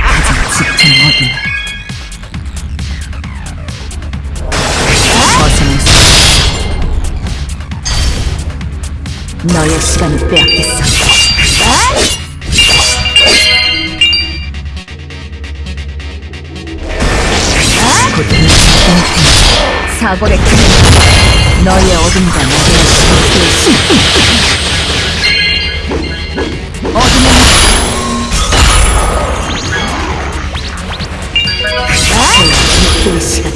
가장 짙은 어둠 너의 시간을 빼앗겠어. 틈 사고를 크는 너의 어둠과 나의 시간을 어둠의 그 시간.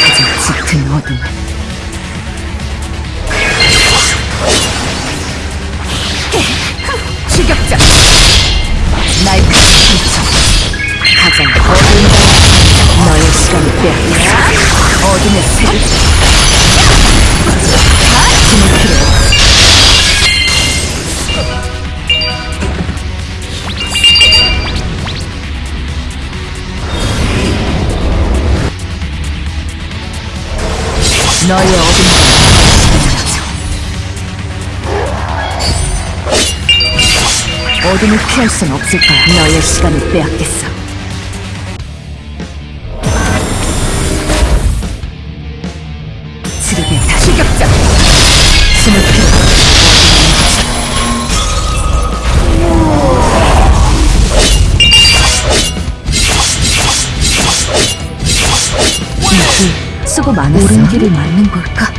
가장 짙은 어둠 추격자. 날카로운 상처. 가장 어두운 방 너의 시간을 빼앗겼어 어둠의 세를 힘을 필요 너의 어둠과 어둠을 피할 순 없을 거야. 너의 시간을 빼앗겠어. 지르게 다 추격자. 숨을. 이길 수고 많았어. 옳은 길을 맞는 걸까?